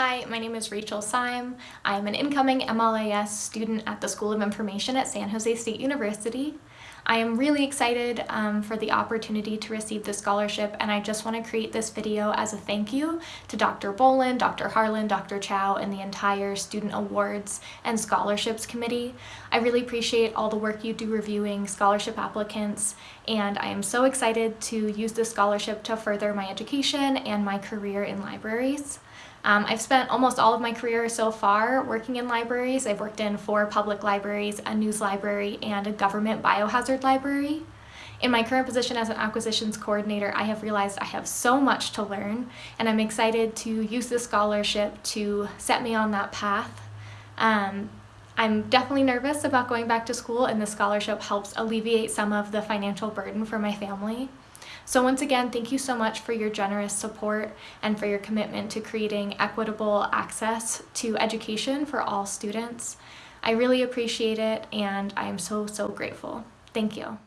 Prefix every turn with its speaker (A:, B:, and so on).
A: Hi, my name is Rachel Syme. I'm an incoming MLIS student at the School of Information at San Jose State University. I am really excited um, for the opportunity to receive this scholarship and I just want to create this video as a thank you to Dr. Boland, Dr. Harlan, Dr. Chow, and the entire Student Awards and Scholarships Committee. I really appreciate all the work you do reviewing scholarship applicants and I am so excited to use this scholarship to further my education and my career in libraries. Um, I've spent almost all of my career so far working in libraries. I've worked in four public libraries, a news library, and a government library. In my current position as an acquisitions coordinator, I have realized I have so much to learn, and I'm excited to use this scholarship to set me on that path. Um, I'm definitely nervous about going back to school, and the scholarship helps alleviate some of the financial burden for my family. So once again, thank you so much for your generous support and for your commitment to creating equitable access to education for all students. I really appreciate it and I am so, so grateful. Thank you.